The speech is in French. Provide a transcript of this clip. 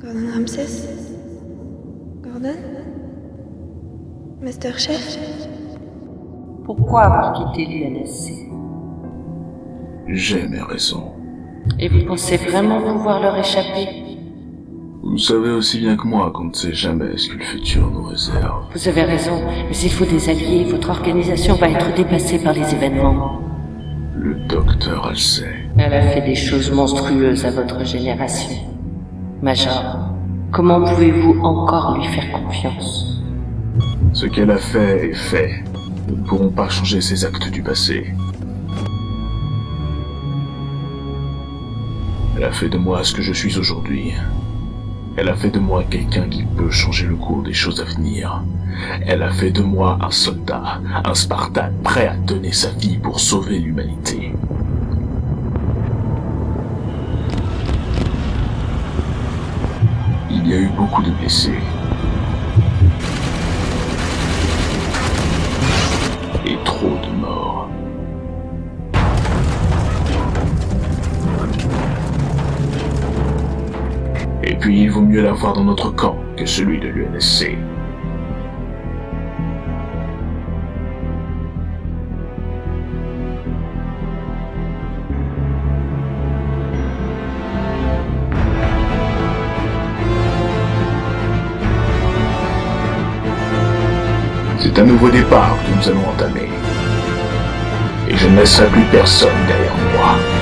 Gordon Ramsay Gordon? Master Chef? Pourquoi avoir quitté l'UNSC J'ai mes raisons. Et vous pensez vraiment pouvoir leur échapper? Vous savez aussi bien que moi qu'on ne sait jamais ce que le futur nous réserve. Vous avez raison, mais il faut des alliés, votre organisation va être dépassée par les événements. Le docteur Halsey. Elle a fait des choses monstrueuses à votre génération. Major, comment pouvez-vous encore lui faire confiance? Ce qu'elle a fait est fait. Nous ne pourrons pas changer ses actes du passé. Elle a fait de moi ce que je suis aujourd'hui. Elle a fait de moi quelqu'un qui peut changer le cours des choses à venir. Elle a fait de moi un soldat, un Spartan prêt à donner sa vie pour sauver l'humanité. Il y a eu beaucoup de blessés. Et trop de morts. Et puis il vaut mieux l'avoir dans notre camp que celui de l'UNSC. C'est un nouveau départ que nous allons entamer. Et je ne laisserai plus personne derrière moi.